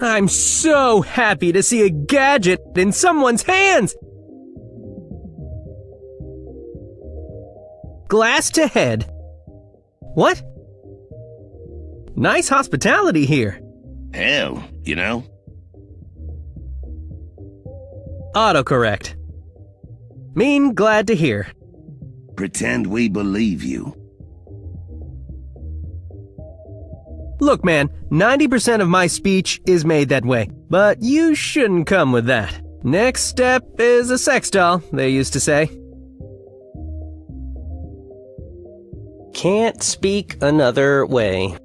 I'm so happy to see a gadget in someone's hands! Glass to head. What? Nice hospitality here. Hell, you know? Autocorrect. Mean glad to hear. Pretend we believe you. Look, man, 90% of my speech is made that way, but you shouldn't come with that. Next step is a sex doll, they used to say. Can't speak another way.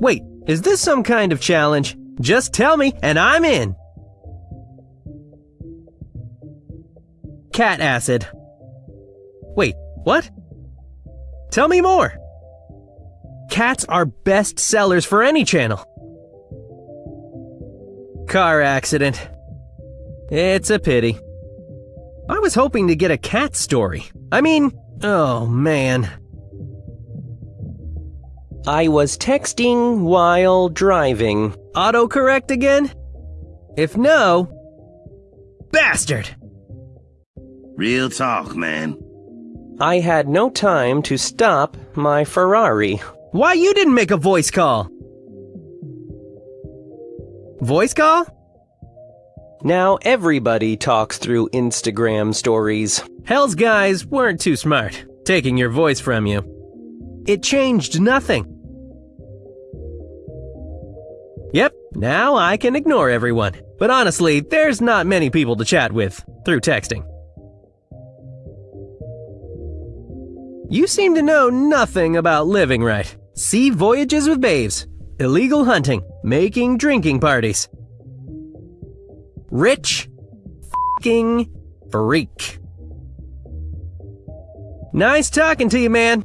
Wait, is this some kind of challenge? Just tell me and I'm in. Cat acid. Wait, what? Tell me more. Cats are best sellers for any channel. Car accident. It's a pity. I was hoping to get a cat story. I mean, oh man. I was texting while driving. Autocorrect again? If no, bastard! Real talk, man. I had no time to stop my Ferrari. Why you didn't make a voice call? Voice call? Now everybody talks through Instagram stories. Hell's guys weren't too smart, taking your voice from you. It changed nothing. Yep, now I can ignore everyone. But honestly, there's not many people to chat with through texting. You seem to know nothing about living right. Sea voyages with babes, illegal hunting, making drinking parties. Rich fing freak. Nice talking to you, man.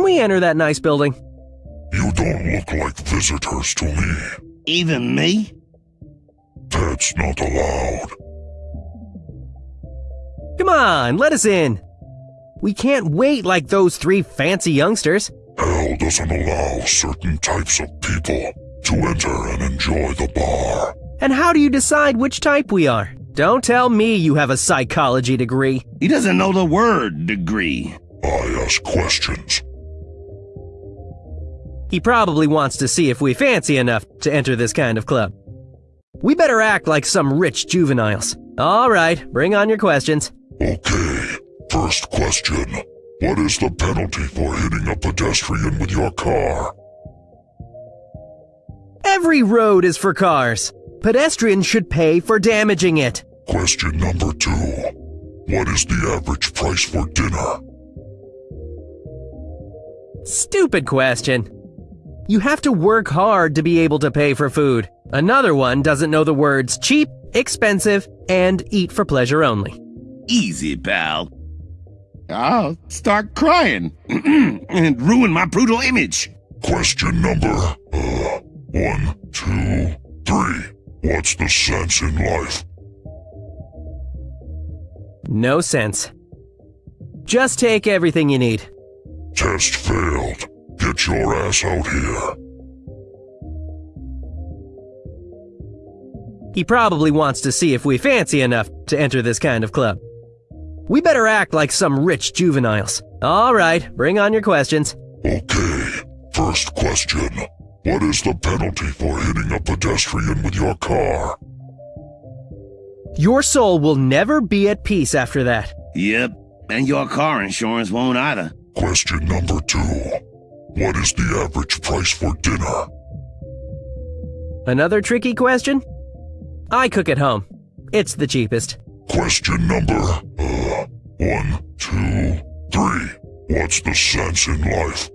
Can we enter that nice building? You don't look like visitors to me. Even me? That's not allowed. Come on, let us in. We can't wait like those three fancy youngsters. Hell doesn't allow certain types of people to enter and enjoy the bar. And how do you decide which type we are? Don't tell me you have a psychology degree. He doesn't know the word degree. I ask questions. He probably wants to see if we fancy enough to enter this kind of club. We better act like some rich juveniles. All right, bring on your questions. Okay, first question. What is the penalty for hitting a pedestrian with your car? Every road is for cars. Pedestrians should pay for damaging it. Question number two. What is the average price for dinner? Stupid question. You have to work hard to be able to pay for food. Another one doesn't know the words cheap, expensive, and eat for pleasure only. Easy, pal. I'll start crying and ruin my brutal image. Question number, uh, one, two, three. What's the sense in life? No sense. Just take everything you need. Test failed. Get your ass out here. He probably wants to see if we fancy enough to enter this kind of club. We better act like some rich juveniles. All right, bring on your questions. Okay, first question. What is the penalty for hitting a pedestrian with your car? Your soul will never be at peace after that. Yep, and your car insurance won't either. Question number two. What is the average price for dinner? Another tricky question? I cook at home. It's the cheapest. Question number, uh, one, two, three. What's the sense in life?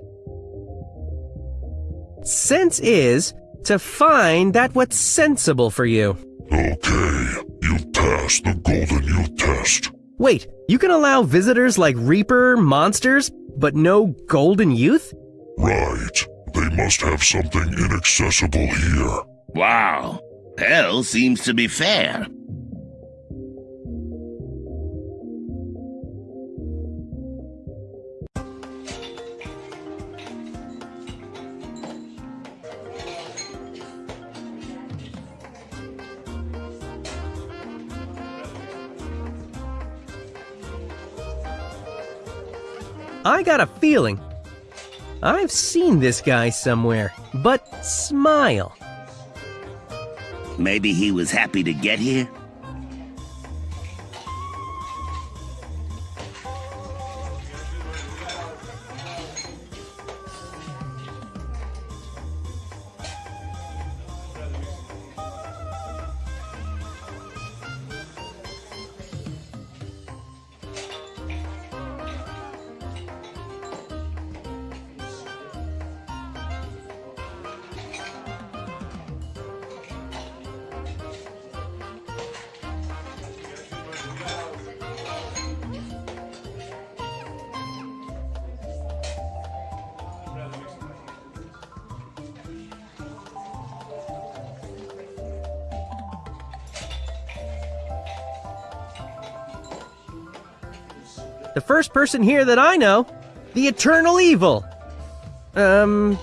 Sense is to find that what's sensible for you. Okay, you've passed the Golden Youth test. Wait, you can allow visitors like Reaper, monsters, but no golden youth? Right. They must have something inaccessible here. Wow. Hell seems to be fair. I got a feeling. I've seen this guy somewhere, but smile. Maybe he was happy to get here? The first person here that I know, the Eternal Evil. Um,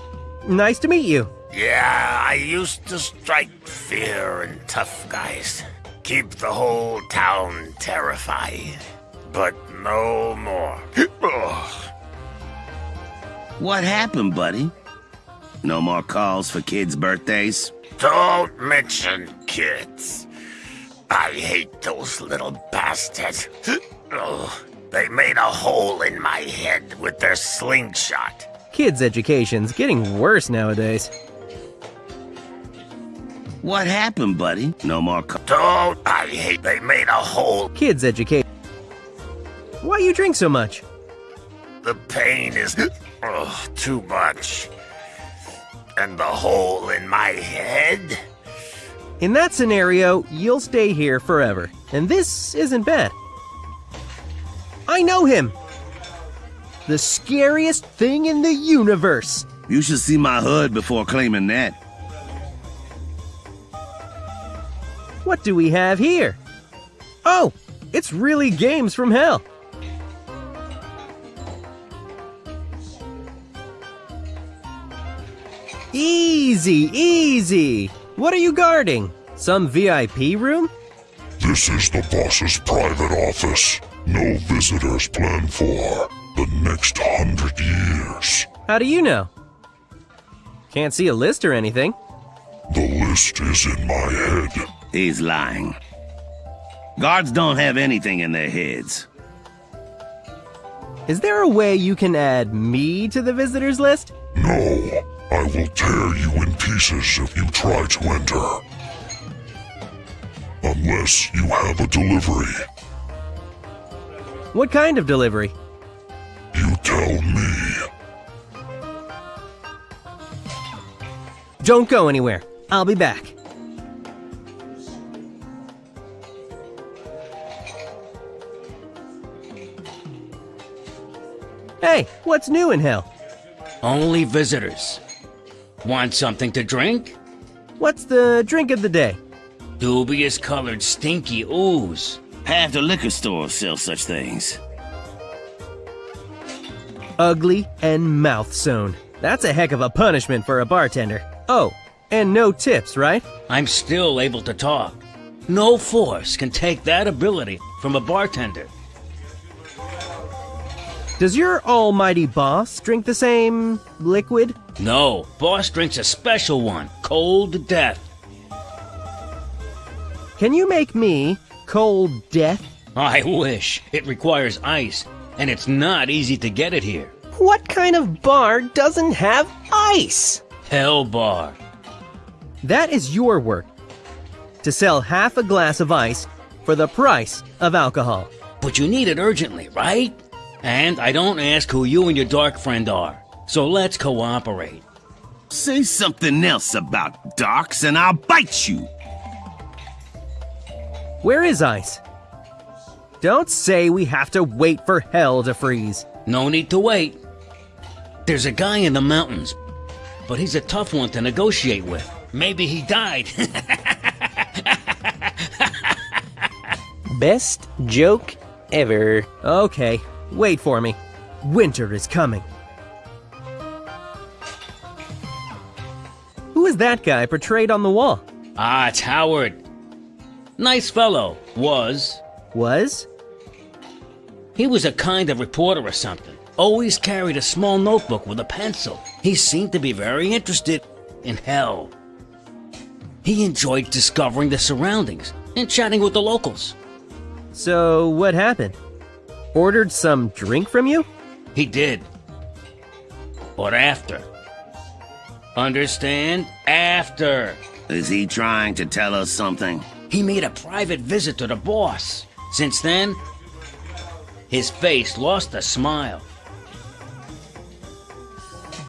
nice to meet you. Yeah, I used to strike fear in tough guys. Keep the whole town terrified. But no more. Ugh. What happened, buddy? No more calls for kids' birthdays? Don't mention kids. I hate those little bastards. Ugh. They made a hole in my head with their slingshot. Kids' education's getting worse nowadays. What happened, buddy? No more calls. Don't I hate they made a hole. Kids' education. Why you drink so much? The pain is ugh, too much. And the hole in my head? In that scenario, you'll stay here forever. And this isn't bad. I know him! The scariest thing in the universe! You should see my hood before claiming that. What do we have here? Oh, it's really games from hell. Easy, easy. What are you guarding? Some VIP room? This is the boss's private office. No visitors planned for the next hundred years. How do you know? Can't see a list or anything. The list is in my head. He's lying. Guards don't have anything in their heads. Is there a way you can add me to the visitors list? No, I will tear you in pieces if you try to enter. Unless you have a delivery. What kind of delivery? You tell me. Don't go anywhere. I'll be back. Hey, what's new in hell? Only visitors. Want something to drink? What's the drink of the day? Dubious colored stinky ooze. Half the liquor stores sell such things. Ugly and mouth sewn. That's a heck of a punishment for a bartender. Oh, and no tips, right? I'm still able to talk. No force can take that ability from a bartender. Does your almighty boss drink the same liquid? No, boss drinks a special one, cold to death. Can you make me cold death? I wish. It requires ice, and it's not easy to get it here. What kind of bar doesn't have ice? Hell bar. That is your work. To sell half a glass of ice for the price of alcohol. But you need it urgently, right? And I don't ask who you and your dark friend are. So let's cooperate. Say something else about darks and I'll bite you. Where is ice? Don't say we have to wait for hell to freeze. No need to wait. There's a guy in the mountains, but he's a tough one to negotiate with. Maybe he died. Best joke ever. Okay, wait for me. Winter is coming. Who is that guy portrayed on the wall? ah, it's Howard. Nice fellow. Was. Was? He was a kind of reporter or something. Always carried a small notebook with a pencil. He seemed to be very interested in hell. He enjoyed discovering the surroundings and chatting with the locals. So, what happened? Ordered some drink from you? He did. But after. Understand? After. Is he trying to tell us something? He made a private visit to the boss. Since then, his face lost a smile.